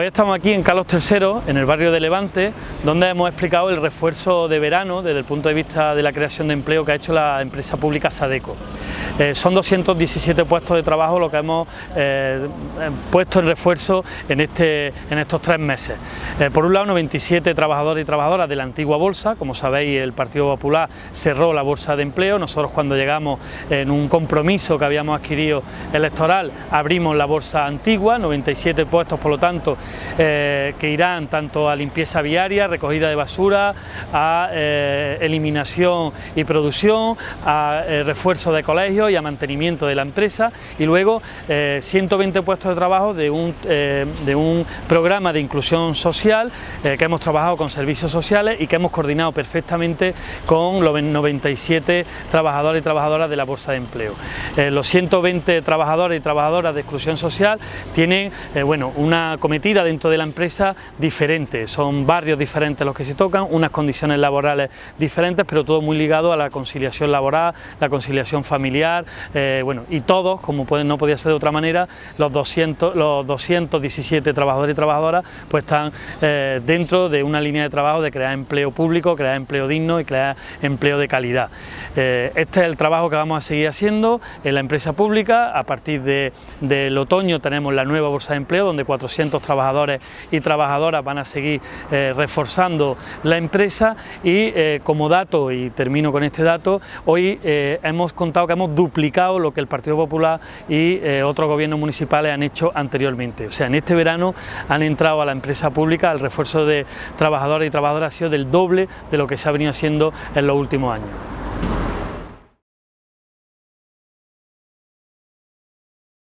Hoy estamos aquí en Carlos III, en el barrio de Levante, donde hemos explicado el refuerzo de verano desde el punto de vista de la creación de empleo que ha hecho la empresa pública Sadeco. Eh, son 217 puestos de trabajo lo que hemos eh, puesto en refuerzo en, este, en estos tres meses. Eh, por un lado, 97 trabajadores y trabajadoras de la antigua bolsa, como sabéis el Partido Popular cerró la bolsa de empleo, nosotros cuando llegamos en un compromiso que habíamos adquirido electoral abrimos la bolsa antigua, 97 puestos por lo tanto que irán tanto a limpieza viaria, recogida de basura, a eliminación y producción, a refuerzo de colegios y a mantenimiento de la empresa y luego 120 eh, puestos de trabajo de un, eh, de un programa de inclusión social eh, que hemos trabajado con servicios sociales y que hemos coordinado perfectamente con los 97 trabajadores y trabajadoras de la Bolsa de Empleo. los 120 trabajadores y trabajadoras de exclusión social tienen bueno, una cometida dentro de la empresa diferente, son barrios diferentes los que se tocan, unas condiciones laborales diferentes, pero todo muy ligado a la conciliación laboral, la conciliación familiar, eh, bueno, y todos, como no podía ser de otra manera, los, 200, los 217 trabajadores y trabajadoras pues están eh, dentro de una línea de trabajo de crear empleo público, crear empleo digno y crear empleo de calidad. Eh, este es el trabajo que vamos a seguir haciendo en la empresa pública, a partir de, del otoño tenemos la nueva bolsa de empleo donde 400 trabajadores y trabajadoras van a seguir reforzando la empresa y como dato, y termino con este dato, hoy hemos contado que hemos duplicado lo que el Partido Popular y eh, otros gobiernos municipales han hecho anteriormente. O sea, en este verano han entrado a la empresa pública, el refuerzo de trabajadores y trabajadoras ha sido del doble de lo que se ha venido haciendo en los últimos años.